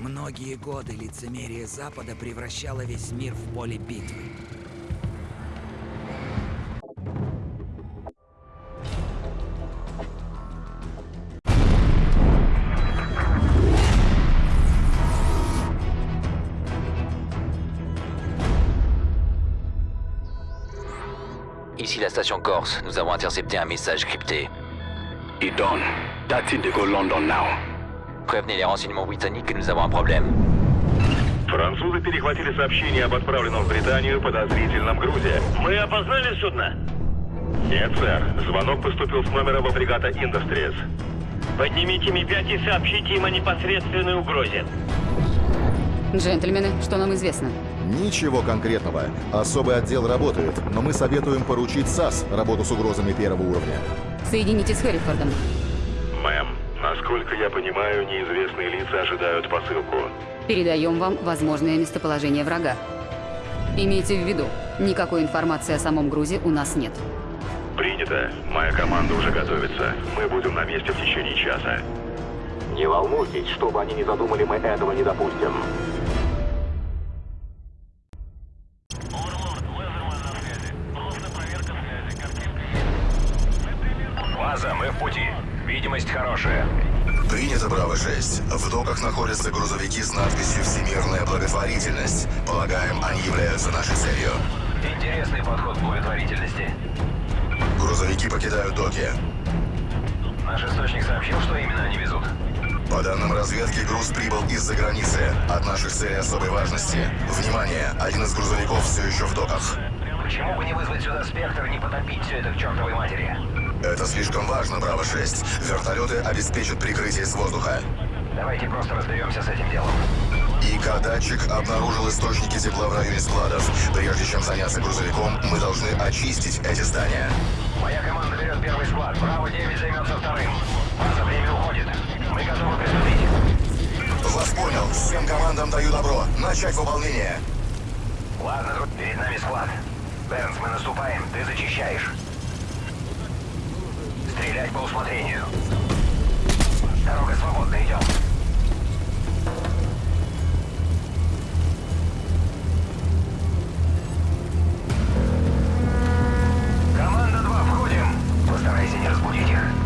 Многие годы лицемерие Запада превращало весь мир в поле битвы. Ici la station Corse, nous avons intercepté un message crypté. Idon, that's it, they go London now. Prévenez les renseignements britanniques que nous avons un problème. Французы перехватили сообщение об отправленном в Британию подозрительном грузе. Мы опознали судно? Нет, сэр. Звонок поступил с номера во фрегата Industries. Поднимите Ми-5 и сообщите им о непосредственной угрозе. Джентльмены, что нам известно? Ничего конкретного. Особый отдел работает, но мы советуем поручить САС работу с угрозами первого уровня. Соедините с Хэррифордом. Насколько я понимаю, неизвестные лица ожидают посылку. Передаем вам возможное местоположение врага. Имейте в виду, никакой информации о самом грузе у нас нет. Принято. Моя команда уже готовится. Мы будем на месте в течение часа. Не волнуйтесь, что бы они ни задумали, мы этого не допустим. Один из грузовиков все еще в доках. Почему бы не вызвать сюда спектр и не потопить все это к чертовой матери? Это слишком важно, Браво-6. Вертолеты обеспечат прикрытие с воздуха. Давайте просто разберемся с этим делом. ИК-датчик обнаружил источники тепла в районе складов. Прежде чем заняться грузовиком, мы должны очистить эти здания. Моя команда берет первый склад. Браво-9 займется вторым. База, время уходит. Мы готовы приступить. Вас понял. Всем командам даю добро. Начать выполнение. Ладно, перед нами склад. Бернс, мы наступаем, ты зачищаешь. Стрелять по усмотрению. Дорога свободна, идем. Команда 2, входим. Постарайся не разбудить их.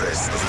Браво